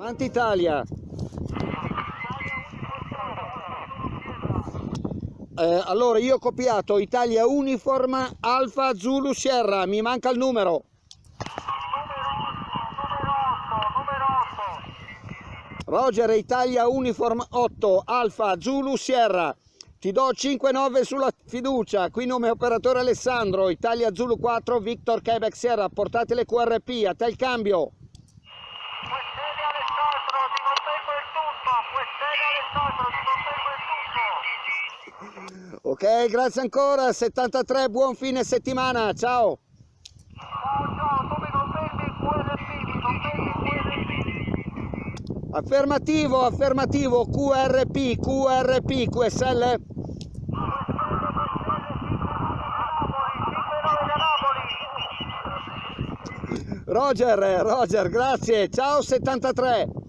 Avanti Italia. Eh, allora io ho copiato Italia Uniform Alfa Zulu Sierra, mi manca il numero. Roger Italia Uniform 8 Alfa Zulu Sierra. Ti do 5-9 sulla fiducia, qui nome operatore Alessandro, Italia Zulu 4, Victor Quebec Sierra, portate le QRP, a te il cambio. Questione Alessandro, ti contengo il tutto. Questione Alessandro, ti contengo il tutto. Ok, grazie ancora, 73, buon fine settimana, ciao. Ciao, ciao. Affermativo, affermativo, QRP, QRP, QSL. Roger, Roger, grazie, ciao 73.